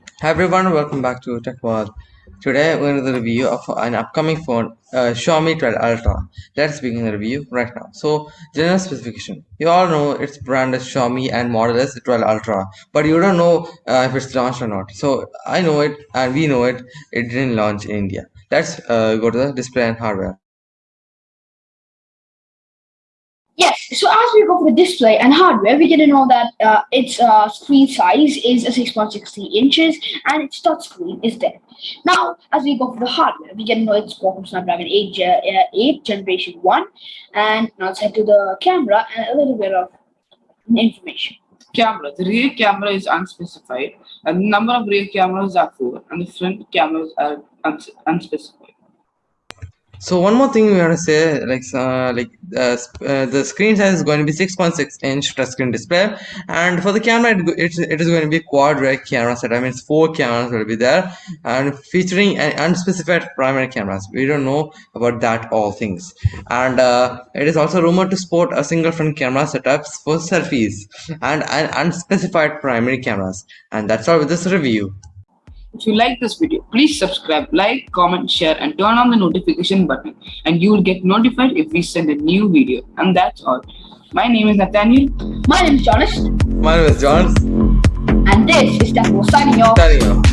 Hi everyone, welcome back to Tech World. Today we're going to the review of an upcoming phone, uh, Xiaomi 12 Ultra. Let's begin the review right now. So, general specification. You all know its brand is Xiaomi and model is 12 Ultra, but you don't know uh, if it's launched or not. So, I know it and we know it. It didn't launch in India. Let's uh, go to the display and hardware. Yes, so as we go for the display and hardware, we get to know that uh, its uh, screen size is 6.63 inches and its touch screen is there. Now, as we go for the hardware, we get to know it's Qualcomm Snapdragon 8, uh, 8 Generation 1. And now let's head to the camera and a little bit of information. Camera. The rear camera is unspecified, and the number of rear cameras are four, and the front cameras are uns unspecified. So one more thing we want to say, like uh, like uh, uh, the screen size is going to be 6.6 inch touchscreen display, and for the camera, it, it's, it is going to be quad rear camera set. I mean, four cameras will be there, and featuring an unspecified primary cameras. We don't know about that all things, and uh, it is also rumored to support a single front camera setups for selfies and, and unspecified primary cameras. And that's all with this review. If you like this video, please subscribe, like, comment, share and turn on the notification button and you will get notified if we send a new video. And that's all. My name is Nathaniel. My name is Jonas. My name is John. And this is Temple signing off. Signing off.